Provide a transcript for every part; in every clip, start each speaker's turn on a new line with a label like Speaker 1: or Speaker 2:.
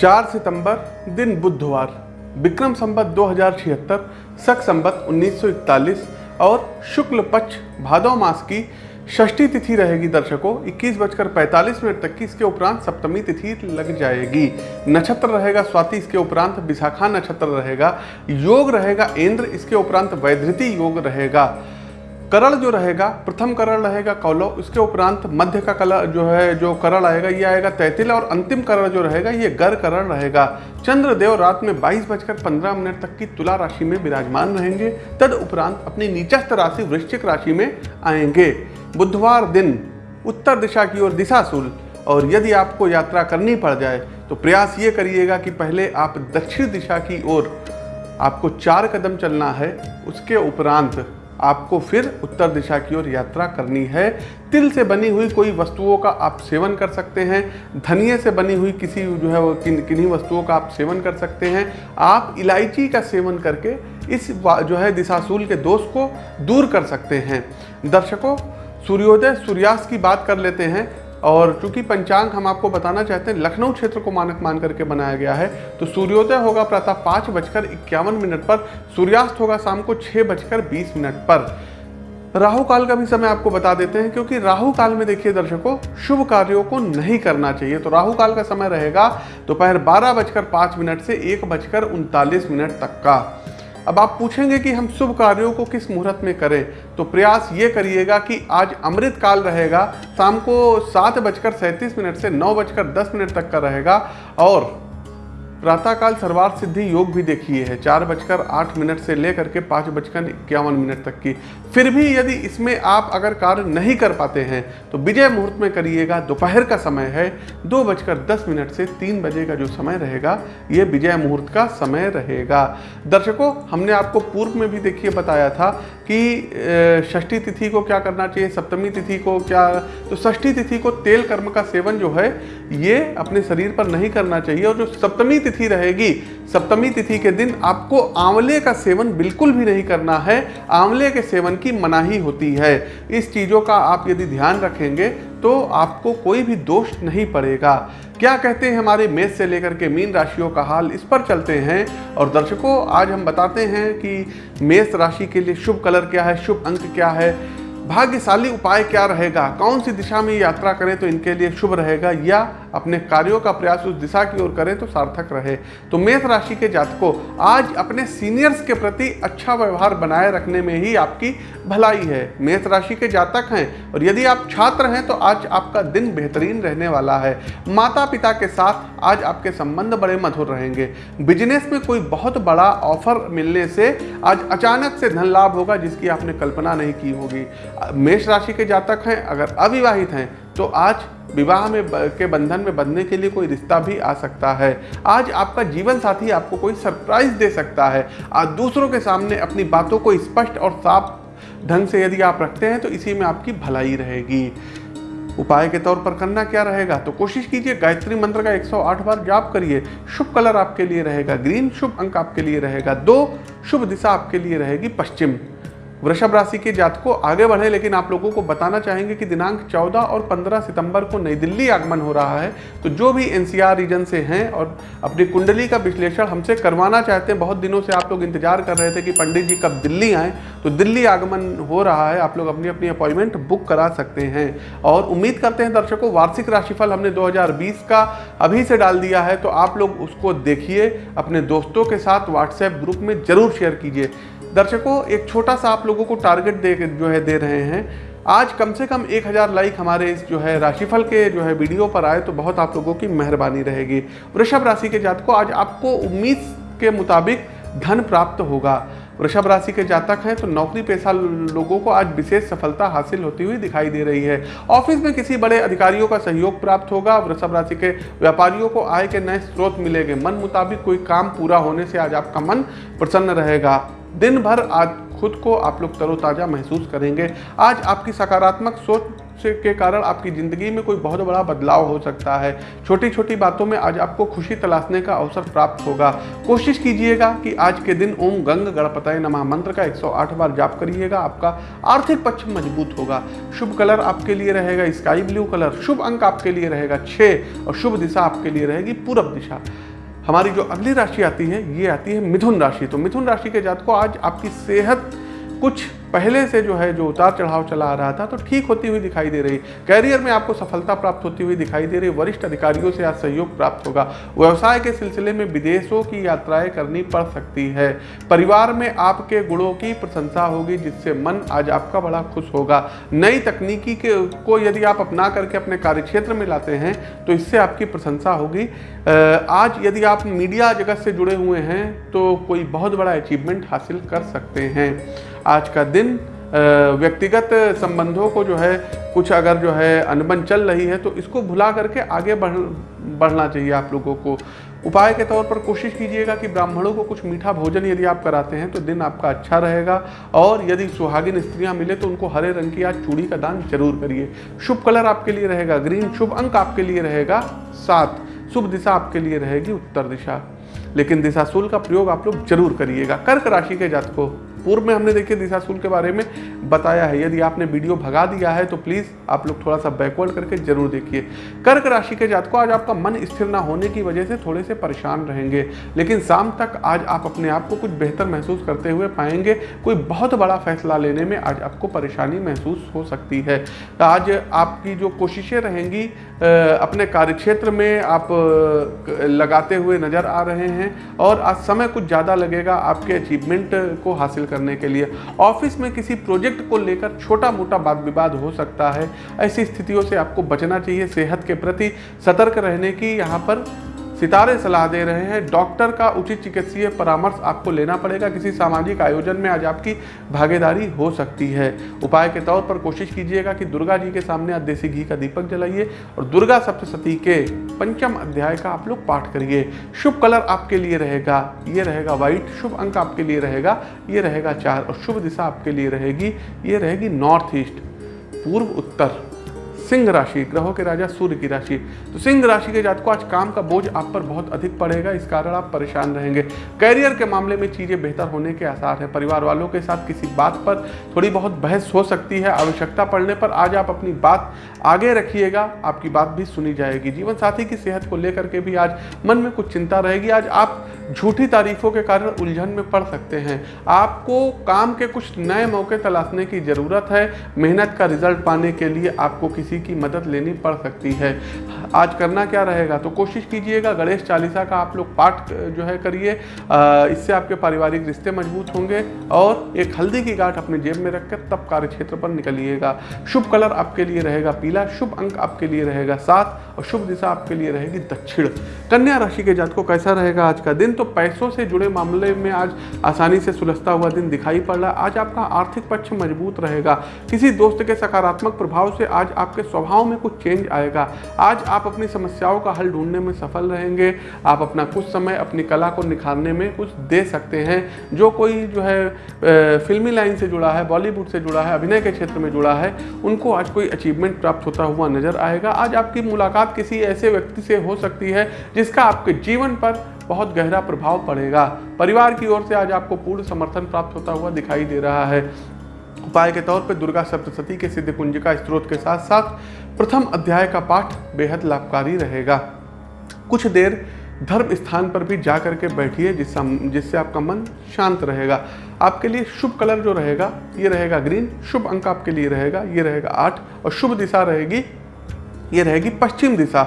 Speaker 1: चार सितंबर, दिन बुधवार। विक्रम संबत दो हज़ार छिहत्तर, सख संबत 1941 और शुक्ल पक्ष भादव मास की षष्ठी तिथि रहेगी। दर्शकों, इक्कीस बजकर पैंतालीस मिनट तक की इसके उपरांत सप्तमी तिथि लग जाएगी। नक्षत्र रहेगा स्वाति, इसके उपरांत विशाखा नक्षत्र रहेगा। योग रहेगा, इंद्र, इसके उपरांत वैधृति योग रहेगा। करण जो रहेगा, प्रथम करण रहेगा कौलव इसके उपरांत मध्य का कलर जो है, जो करण आएगा, ये आएगा तैतिल और अंतिम करण जो रहेगा, ये गर करण रहेगा। चंद्रदेव रात में बाईस बजकर पंद्रह मिनट तक की तुला राशि में विराजमान रहेंगे, तद उपरांत अपनी नीचस्थ राशि वृश्चिक राशि में आएँगे। बुधवार दिन, उत्तर दिशा की ओर दिशाशूल, और यदि आपको यात्रा करनी पड़ जाए तो प्रयास ये करिएगा कि पहले आप दक्षिण दिशा की ओर, आपको चार कदम चलना है, उसके उपरांत आपको फिर उत्तर दिशा की ओर यात्रा करनी है। तिल से बनी हुई कोई वस्तुओं का आप सेवन कर सकते हैं। धनिए से बनी हुई किसी जो है वो किन, किन्हीं वस्तुओं का आप सेवन कर सकते हैं। आप इलायची का सेवन करके इस जो है दिशासूल के दोष को दूर कर सकते हैं। दर्शकों, सूर्योदय, सूर्यास्त की बात कर लेते हैं। और चूँकि पंचांग हम आपको बताना चाहते हैं, लखनऊ क्षेत्र को मानक मान करके बनाया गया है तो सूर्योदय होगा प्रातः पाँच बजकर इक्यावन मिनट पर, सूर्यास्त होगा शाम को छः बजकर बीस मिनट पर। राहु काल का भी समय आपको बता देते हैं, क्योंकि राहु काल में देखिए दर्शकों, शुभ कार्यों को नहीं करना चाहिए तो राहु काल का समय रहेगा दोपहर बारह बजकर पाँच मिनट से एक बजकर उनतालीस मिनट तक का। अब आप पूछेंगे कि हम शुभ कार्यों को किस मुहूर्त में करें? तो प्रयास ये करिएगा कि आज अमृत काल रहेगा, शाम को सात बजकर सैंतीस मिनट से नौ बजकर दस मिनट तक का रहेगा और प्रातःकाल सर्वार्थ सिद्धि योग भी देखिए है। चार बजकर आठ मिनट से लेकर के पाँच बजकर इक्यावन मिनट तक की। फिर भी यदि इसमें आप अगर कार्य नहीं कर पाते हैं तो विजय मुहूर्त में करिएगा। दोपहर का समय है। दो बजकर दस मिनट से तीन बजे का जो समय रहेगा, ये विजय मुहूर्त का समय रहेगा। दर्शकों, हमने आपको पूर्व में भी देखिए बताया था कि षष्ठी तिथि को क्या करना चाहिए, सप्तमी तिथि को क्या तो षष्ठी तिथि को तेल कर्म का सेवन जो है, ये अपने शरीर पर नहीं करना चाहिए और जो सप्तमी तिथि रहेगी। सप्तमी तिथि के दिन आपको आंवले का सेवन बिल्कुल भी नहीं करना है। आंवले के सेवन की मनाही होती है। इस चीज़ों का आप यदि ध्यान रखेंगे तो आपको कोई भी दोष नहीं पड़ेगा। क्या कहते हैं हमारे मेष से लेकर के मीन राशियों का हाल? इस पर चलते हैं। और दर्शकों, आज हम बताते हैं कि मेष राशि के लिए शुभ कलर क्या है, शुभ अंक क्या है। भाग्यशाली उपाय क्या रहेगा? कौन सी दिशा में यात्रा करें तो इनके लिए शुभ रहेगा? या अपने कार्यों का प्रयास उस दिशा की ओर करें तो सार्थक रहे? तो मेष राशि के जातकों, आज अपने सीनियर्स के प्रति अच्छा व्यवहार बनाए रखने में ही आपकी भलाई है। मेष राशि के जातक हैं और यदि आप छात्र हैं तो आज आपका दिन बेहतरीन रहने वाला है। माता पिता के साथ आज आपके संबंध बड़े मधुर रहेंगे। बिज़नेस में कोई बहुत बड़ा ऑफ़र मिलने से आज अचानक से धन लाभ होगा जिसकी आपने कल्पना नहीं की होगी। मेष राशि के जातक हैं, अगर अविवाहित हैं तो आज विवाह में के बंधन में बंधने के लिए कोई रिश्ता भी आ सकता है। आज आपका जीवन साथी आपको कोई सरप्राइज़ दे सकता है। आज दूसरों के सामने अपनी बातों को स्पष्ट और साफ़ ढंग से यदि आप रखते हैं तो इसी में आपकी भलाई रहेगी। उपाय के तौर पर करना क्या रहेगा? तो कोशिश कीजिए, गायत्री मंत्र का 108 बार जाप करिए। शुभ कलर आपके लिए रहेगा, ग्रीन शुभ अंक आपके लिए रहेगा, दो शुभ दिशा आपके लिए रहेगी, पश्चिम। वृषभ राशि के जातकों आगे बढ़े, लेकिन आप लोगों को बताना चाहेंगे कि दिनांक 14 और 15 सितंबर को नई दिल्ली आगमन हो रहा है। तो जो भी एनसीआर रीजन से हैं और अपनी कुंडली का विश्लेषण हमसे करवाना चाहते हैं, बहुत दिनों से आप लोग इंतज़ार कर रहे थे कि पंडित जी कब दिल्ली आएँ। तो दिल्ली आगमन हो रहा है, आप लोग अपनी अपनी अपॉइंटमेंट बुक करा सकते हैं। और उम्मीद करते हैं दर्शकों, वार्षिक राशिफल हमने दो हज़ार बीस का अभी से डाल दिया है तो आप लोग उसको देखिए, अपने दोस्तों के साथ व्हाट्सएप ग्रुप में ज़रूर शेयर कीजिए। दर्शकों, एक छोटा सा आप लोगों को टारगेट दे, जो है, दे रहे हैं। आज कम से कम एक हज़ार लाइक हमारे इस, जो है, राशिफल के, जो है वीडियो पर आए तो बहुत आप लोगों की मेहरबानी रहेगी। वृषभ राशि के जातकों, आज आपको उम्मीद के मुताबिक धन प्राप्त होगा। वृषभ राशि के जातक हैं तो नौकरी पेशा लोगों को आज विशेष सफलता हासिल होती हुई दिखाई दे रही है। ऑफ़िस में किसी बड़े अधिकारियों का सहयोग प्राप्त होगा। वृषभ राशि के व्यापारियों को आय के नए स्रोत मिलेंगे। मन मुताबिक कोई काम पूरा होने से आज आपका मन प्रसन्न रहेगा। दिन भर आज खुद को आप लोग तरोताज़ा महसूस करेंगे। आज आपकी सकारात्मक सोच के कारण आपकी ज़िंदगी में कोई बहुत बड़ा बदलाव हो सकता है। छोटी छोटी बातों में आज आपको खुशी तलाशने का अवसर प्राप्त होगा। कोशिश कीजिएगा कि आज के दिन ओम गंग गणपतय नमः मंत्र का 108 बार जाप करिएगा। आपका आर्थिक पक्ष मज़बूत होगा। शुभ कलर आपके लिए रहेगा, स्काई ब्लू कलर। शुभ अंक आपके लिए रहेगा छः और शुभ दिशा आपके लिए रहेगी पूरब दिशा। हमारी जो अगली राशि आती है, ये आती है मिथुन राशि। तो मिथुन राशि के जात को आज आपकी सेहत कुछ पहले से जो है, जो उतार चढ़ाव चला आ रहा था तो ठीक होती हुई दिखाई दे रही। कैरियर में आपको सफलता प्राप्त होती हुई दिखाई दे रही। वरिष्ठ अधिकारियों से आज सहयोग प्राप्त होगा। व्यवसाय के सिलसिले में विदेशों की यात्राएँ करनी पड़ सकती है। परिवार में आपके गुणों की प्रशंसा होगी, जिससे मन आज आपका बड़ा खुश होगा। नई तकनीकी के, को यदि आप अपना करके अपने कार्यक्षेत्र में लाते हैं तो इससे आपकी प्रशंसा होगी। आज यदि आप मीडिया जगत से जुड़े हुए हैं तो कोई बहुत बड़ा अचीवमेंट हासिल कर सकते हैं। आज का दिन व्यक्तिगत संबंधों को जो है, कुछ अगर जो है अनबन चल रही है तो इसको भुला करके आगे बढ़, बढ़ना चाहिए आप लोगों को। उपाय के तौर पर कोशिश कीजिएगा कि ब्राह्मणों को कुछ मीठा भोजन यदि आप कराते हैं तो दिन आपका अच्छा रहेगा। और यदि सुहागिन स्त्रियाँ मिले तो उनको हरे रंग की आज चूड़ी का दान ज़रूर करिए। शुभ कलर आपके लिए रहेगा, ग्रीन शुभ अंक आपके लिए रहेगा, सात। शुभ दिशा आपके लिए रहेगी उत्तर दिशा। लेकिन दिशाशूल का प्रयोग आप लोग ज़रूर करिएगा। कर्क राशि के जात को पूर्व में हमने देखिए दिशाशूल के बारे में बताया है। यदि आपने वीडियो भगा दिया है तो प्लीज़ आप लोग थोड़ा सा बैकवर्ड करके ज़रूर देखिए। कर्क राशि के जातकों, आज आपका मन स्थिर ना होने की वजह से थोड़े से परेशान रहेंगे। लेकिन शाम तक आज आप अपने आप को कुछ बेहतर महसूस करते हुए पाएँगे। कोई बहुत बड़ा फैसला लेने में आज आपको परेशानी महसूस हो सकती है। आज आपकी जो कोशिशें रहेंगी अपने कार्यक्षेत्र में आप लगाते हुए नज़र आ रहे हैं। और आज समय कुछ ज़्यादा लगेगा, आपके अचीवमेंट को हासिल करने के लिए। ऑफ़िस में किसी प्रोजेक्ट को लेकर छोटा मोटा वाद विवाद हो सकता है। ऐसी स्थितियों से आपको बचना चाहिए, सेहत के प्रति सतर्क रहने की। यहाँ पर सितारे सलाह दे रहे हैं, डॉक्टर का उचित चिकित्सीय परामर्श आपको लेना पड़ेगा। किसी सामाजिक आयोजन में आज आपकी भागीदारी हो सकती है। उपाय के तौर पर कोशिश कीजिएगा कि दुर्गा जी के सामने आज देसी घी का दीपक जलाइए और दुर्गा सप्तशती के पंचम अध्याय का आप लोग पाठ करिए। शुभ कलर आपके लिए रहेगा, ये रहेगा व्हाइट शुभ अंक आपके लिए रहेगा, ये रहेगा चार और शुभ दिशा आपके लिए रहेगी, ये रहेगी नॉर्थ ईस्ट पूर्व उत्तर। सिंह राशि, ग्रहों के राजा सूर्य की राशि। तो सिंह राशि के जातकों, आज काम का बोझ आप पर बहुत अधिक पड़ेगा, इस कारण आप परेशान रहेंगे। कैरियर के मामले में चीज़ें बेहतर होने के आसार हैं। परिवार वालों के साथ किसी बात पर थोड़ी बहुत बहस हो सकती है, आवश्यकता पड़ने पर आज आप अपनी बात आगे रखिएगा, आपकी बात भी सुनी जाएगी। जीवन साथी की सेहत को लेकर के भी आज मन में कुछ चिंता रहेगी। आज आप झूठी तारीफों के कारण उलझन में पड़ सकते हैं। आपको काम के कुछ नए मौके तलाशने की ज़रूरत है। मेहनत का रिज़ल्ट पाने के लिए आपको किसी की मदद लेनी पड़ सकती है। आज करना क्या रहेगा? तो कोशिश कीजिएगा, गणेश चालीसा का आप लोग पाठ जो है करिए। इससे आपके पारिवारिक रिश्ते मज़बूत होंगे और एक हल्दी की गांठ अपने जेब में रखकर तब कार्य क्षेत्र पर निकलिएगा। शुभ कलर आपके लिए रहेगा पीला, शुभ अंक आपके लिए रहेगा सात और शुभ दिशा आपके लिए रहेगी दक्षिण। कन्या राशि के जात कैसा रहेगा आज का दिन? तो पैसों से जुड़े मामले में आज आसानी से सुलझता हुआ दिन दिखाई पड़ रहा है। आज आपका आर्थिक पक्ष मज़बूत रहेगा। किसी दोस्त के सकारात्मक प्रभाव से आज आपके स्वभाव में कुछ चेंज आएगा। आज आप अपनी समस्याओं का हल ढूँढने में सफल रहेंगे। आप अपना कुछ समय अपनी कला को निखारने में कुछ दे सकते हैं। जो कोई जो है फिल्मी लाइन से जुड़ा है, बॉलीवुड से जुड़ा है, अभिनय के क्षेत्र में जुड़ा है, उनको आज कोई अचीवमेंट प्राप्त होता हुआ नज़र आएगा। आज आपकी मुलाकात किसी ऐसे व्यक्ति से हो सकती है, जिसका आपके जीवन पर बहुत गहरा प्रभाव पड़ेगा। परिवार की ओर से आज आपको पूर्ण समर्थन प्राप्त होता हुआ दिखाई दे रहा है। उपाय के तौर पर दुर्गा सप्तशती के सिद्ध कुंजिका स्त्रोत के साथ साथ प्रथम अध्याय का पाठ बेहद लाभकारी रहेगा। कुछ देर धर्म स्थान पर भी जा करके बैठिए जिससे जिससे आपका मन शांत रहेगा। आपके लिए शुभ कलर जो रहेगा, ये रहेगा ग्रीन, शुभ अंक आपके लिए रहेगा, ये रहेगा आठ, और शुभ दिशा रहेगी, ये रहेगी पश्चिम दिशा।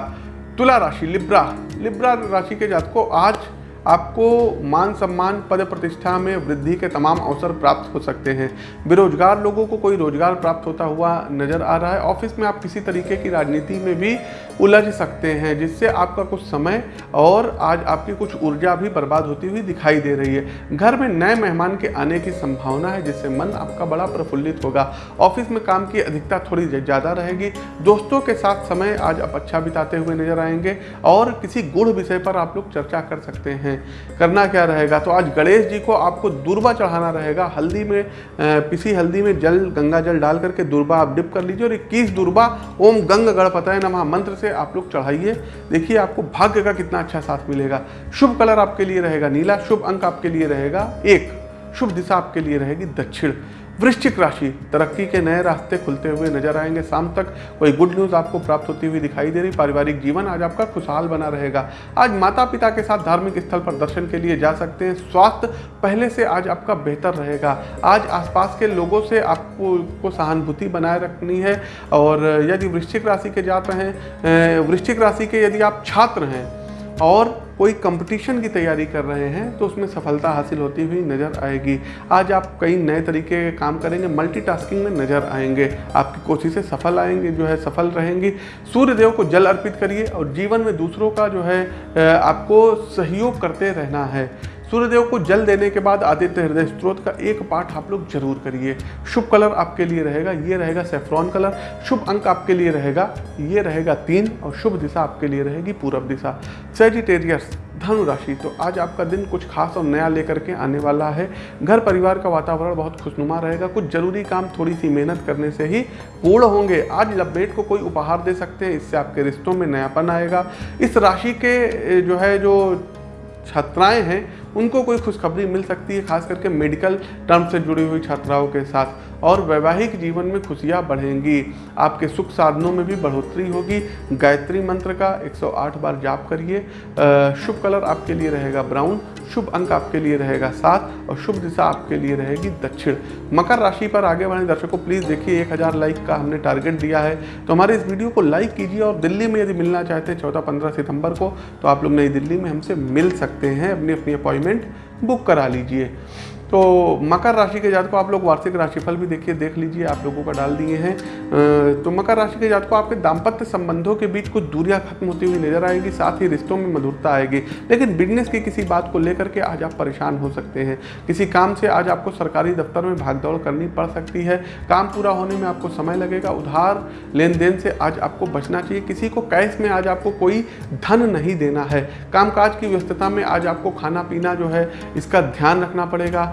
Speaker 1: तुला राशि, लिब्रा। लिब्रा राशि के जात को आज आपको मान सम्मान, पद प्रतिष्ठा में वृद्धि के तमाम अवसर प्राप्त हो सकते हैं। बेरोजगार लोगों को कोई रोज़गार प्राप्त होता हुआ नज़र आ रहा है। ऑफ़िस में आप किसी तरीके की राजनीति में भी उलझ सकते हैं, जिससे आपका कुछ समय और आज आपकी कुछ ऊर्जा भी बर्बाद होती हुई दिखाई दे रही है। घर में नए मेहमान के आने की संभावना है, जिससे मन आपका बड़ा प्रफुल्लित होगा। ऑफ़िस में काम की अधिकता थोड़ी ज़्यादा रहेगी। दोस्तों के साथ समय आज आप अच्छा बिताते हुए नज़र आएँगे और किसी गुड़ विषय पर आप लोग चर्चा कर सकते हैं। हैं करना क्या रहेगा? तो आज गणेश जी को आपको दुर्बा चढ़ाना रहेगा। हल्दी में पिसी हल्दी में जल, गंगा जल डाल करके दुर्बा आप डिप कर लीजिए। और इक्कीस दुर्बा, ओम गंग गणपतय नमः मंत्र से आप लोग चढ़ाइए। देखिए आपको भाग्य का कितना अच्छा साथ मिलेगा। शुभ कलर आपके लिए रहेगा नीला, शुभ अंक आपके लिए रहेगा एक। शुभ दिशा आपके लिए रहेगी दक्षिण। वृश्चिक राशि, तरक्की के नए रास्ते खुलते हुए नज़र आएँगे। शाम तक कोई गुड न्यूज़ आपको प्राप्त होती हुई दिखाई दे रही। पारिवारिक जीवन आज आपका खुशहाल बना रहेगा। आज माता पिता के साथ धार्मिक स्थल पर दर्शन के लिए जा सकते हैं। स्वास्थ्य पहले से आज आपका बेहतर रहेगा। आज आसपास के लोगों से आपको, को सहानुभूति बनाए रखनी है और यदि वृश्चिक राशि के जात हैं वृश्चिक राशि के यदि आप छात्र हैं और कोई कंपटीशन की तैयारी कर रहे हैं तो उसमें सफलता हासिल होती हुई नज़र आएगी। आज आप कई नए तरीके के काम करेंगे मल्टीटास्किंग में नज़र आएँगे। आपकी कोशिशें सफल आएँगे, जो है सफल रहेंगी। सूर्यदेव को जल अर्पित करिए और जीवन में दूसरों का जो है आपको सहयोग करते रहना है। सूर्यदेव को जल देने के बाद आदित्य हृदय स्त्रोत का एक पाठ आप लोग ज़रूर करिए। शुभ कलर आपके लिए रहेगा, ये रहेगा सेफ्रॉन कलर। शुभ अंक आपके लिए रहेगा, ये रहेगा तीन और शुभ दिशा आपके लिए रहेगी पूरब दिशा। सेजिटेरियस धनु राशि तो आज आपका दिन कुछ खास और नया लेकर के आने वाला है। घर परिवार का वातावरण बहुत खुशनुमा रहेगा, कुछ ज़रूरी काम थोड़ी सी मेहनत करने से ही पूर्ण होंगे। आज लपेट को कोई उपहार दे सकते हैं, इससे आपके रिश्तों में नयापन आएगा। इस राशि के जो है, जो छात्राएँ हैं उनको कोई खुशखबरी मिल सकती है, खास करके मेडिकल टर्म से जुड़ी हुई छात्राओं के साथ। और वैवाहिक जीवन में खुशियाँ बढ़ेंगी। आपके सुख साधनों में भी बढ़ोतरी होगी। गायत्री मंत्र का 108 बार जाप करिए। शुभ कलर आपके लिए रहेगा ब्राउन, शुभ अंक आपके लिए रहेगा सात और शुभ दिशा आपके लिए रहेगी दक्षिण। मकर राशि पर आगे बढ़े दर्शकों प्लीज़ देखिए, एक हज़ार लाइक का हमने टारगेट दिया है। तो हमारे इस वीडियो को लाइक कीजिए और दिल्ली में यदि मिलना चाहते हैं चौदह पंद्रह सितंबर को तो आप लोग नई दिल्ली में हमसे मिल सकते हैं। अपनी अपनी अपॉइंटमेंट बुक करा लीजिए। तो मकर राशि के जात को आप लोग वार्षिक राशिफल भी देखिए, देख लीजिए, आप लोगों का डाल दिए हैं। तो मकर राशि के जात को आपके दाम्पत्य संबंधों के बीच कुछ दूरियाँ खत्म होती हुई नज़र आएगी, साथ ही रिश्तों में मधुरता आएगी। लेकिन बिज़नेस की किसी बात को लेकर के आज आप परेशान हो सकते हैं। किसी काम से आज आपको सरकारी दफ्तर में भागदौड़ करनी पड़ सकती है। काम पूरा होने में आपको समय लगेगा। उधार लेन देन से आज आपको बचना चाहिए। किसी को कैश में आज आपको कोई धन नहीं देना है। कामकाज की व्यस्तता में आज आपको खाना पीना जो है, इसका ध्यान रखना पड़ेगा।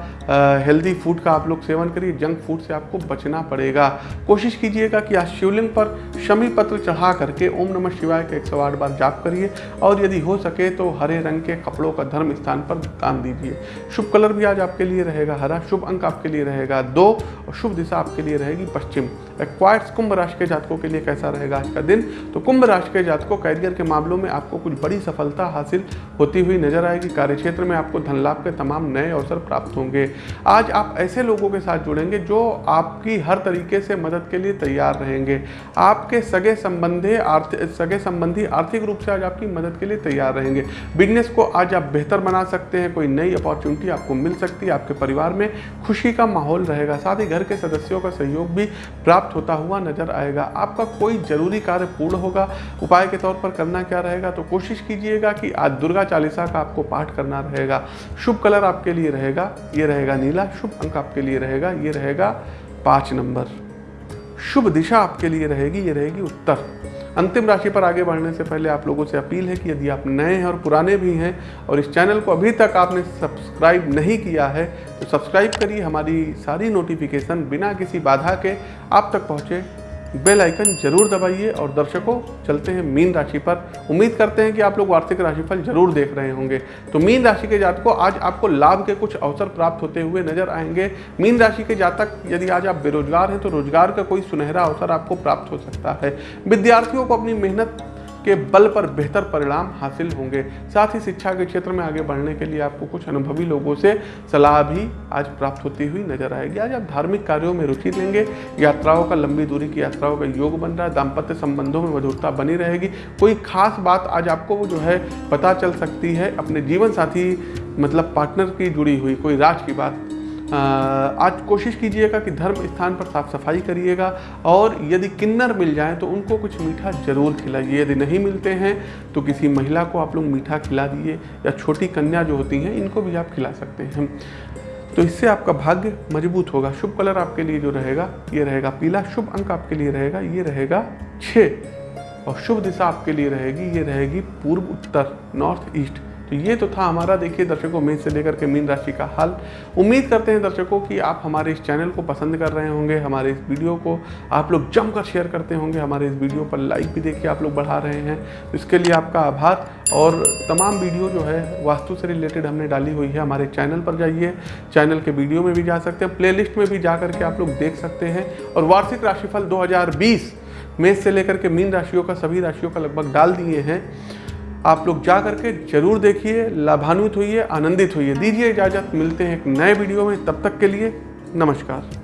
Speaker 1: हेल्दी फ़ूड का आप लोग सेवन करिए जंक फ़ूड से आपको बचना पड़ेगा। कोशिश कीजिएगा कि आज शिवलिंग पर शमी पत्र चढ़ा करके ओम नमः शिवाय के 108 बार जाप करिए और यदि हो सके तो हरे रंग के कपड़ों का धर्म स्थान पर दान दीजिए। शुभ कलर भी आज आपके लिए रहेगा, हरा शुभ अंक आपके लिए रहेगा। दो और शुभ दिशा आपके लिए रहेगी पश्चिम। क्वाइट्स कुंभ राशि के जातकों के लिए कैसा रहेगा आज का दिन? तो कुंभ राशि के जातकों कैरियर के मामलों में आपको कुछ बड़ी सफलता हासिल होती हुई नज़र आएगी। कार्यक्षेत्र में आपको धन लाभ के तमाम नए अवसर प्राप्त होंगे। आज आप ऐसे लोगों के साथ जुड़ेंगे जो आपकी हर तरीके से मदद के लिए तैयार रहेंगे। आपके सगे संबंधी आर्थिक सगे संबंधी आर्थिक रूप से आज आपकी मदद के लिए तैयार रहेंगे। बिज़नेस को आज आप बेहतर बना सकते हैं, कोई नई अपॉर्चुनिटी आपको मिल सकती है, आपके परिवार में खुशी का माहौल रहेगा, साथ ही घर के सदस्यों का सहयोग भी प्राप्त होता हुआ नज़र आएगा। आपका कोई ज़रूरी कार्य पूर्ण होगा, उपाय के तौर पर करना क्या रहेगा तो कोशिश कीजिएगा कि आज दुर्गा चालीसा का आपको पाठ करना रहेगा। शुभ कलर आपके लिए रहेगा, ये रहेगा नीला, शुभ अंक आपके लिए रहेगा, ये रहेगा पाँच नंबर। शुभ दिशा आपके लिए रहेगी, ये रहेगी उत्तर। अंतिम राशि पर आगे बढ़ने से पहले आप लोगों से अपील है कि यदि आप नए हैं और पुराने भी हैं और इस चैनल को अभी तक आपने सब्सक्राइब नहीं किया है तो सब्सक्राइब करिए। हमारी सारी नोटिफिकेशन बिना किसी बाधा के आप तक पहुँचे। बेल आइकन ज़रूर दबाइए और दर्शकों, चलते हैं मीन राशि पर। उम्मीद करते हैं कि आप लोग वार्षिक राशिफल ज़रूर देख रहे होंगे। तो मीन राशि के जातकों, आज आपको लाभ के कुछ अवसर प्राप्त होते हुए नज़र आएँगे। मीन राशि के जातक, यदि आज आप बेरोजगार हैं तो रोज़गार का कोई सुनहरा अवसर आपको प्राप्त हो सकता है। विद्यार्थियों को अपनी मेहनत के बल पर बेहतर परिणाम हासिल होंगे। साथ ही शिक्षा के क्षेत्र में आगे बढ़ने के लिए आपको कुछ अनुभवी लोगों से सलाह भी आज प्राप्त होती हुई नज़र आएगी। आज आप धार्मिक कार्यों में रुचि लेंगे। यात्राओं का लंबी दूरी की यात्राओं का योग बन रहा है। दाम्पत्य संबंधों में मधुरता बनी रहेगी। कोई खास बात आज आपको जो है पता चल सकती है। अपने जीवन साथी मतलब पार्टनर की जुड़ी हुई कोई राज की बात आज कोशिश कीजिएगा कि धर्म स्थान पर साफ़ सफ़ाई करिएगा और यदि किन्नर मिल जाए तो उनको कुछ मीठा ज़रूर खिलाइए। यदि नहीं मिलते हैं तो किसी महिला को आप लोग मीठा खिला दिए या छोटी कन्या जो होती हैं, इनको भी आप खिला सकते हैं। तो इससे आपका भाग्य मज़बूत होगा। शुभ कलर आपके लिए जो रहेगा, ये रहेगा पीला। शुभ अंक आपके लिए रहेगा, ये रहेगा छः और शुभ दिशा आपके लिए रहेगी, ये रहेगी पूर्व उत्तर, नॉर्थ ईस्ट। तो ये तो था हमारा, देखिए, दर्शकों मेष से लेकर के मीन राशि का हाल। उम्मीद करते हैं दर्शकों कि आप हमारे इस चैनल को पसंद कर रहे होंगे, हमारे इस वीडियो को आप लोग जमकर शेयर करते होंगे, हमारे इस वीडियो पर लाइक भी देखिए आप लोग बढ़ा रहे हैं। तो इसके लिए आपका आभार और तमाम वीडियो जो है, वास्तु से रिलेटेड हमने डाली हुई है, हमारे चैनल पर जाइए। चैनल के वीडियो में भी जा सकते हैं, प्लेलिस्ट में भी जा करके आप लोग देख सकते हैं और वार्षिक राशिफल 2020 मेष से लेकर के मीन राशियों का सभी राशियों का लगभग डाल दिए हैं। आप लोग जा करके ज़रूर देखिए, लाभान्वित होइए, आनंदित होइए। दीजिए इजाज़त, मिलते हैं एक नए वीडियो में। तब तक के लिए नमस्कार।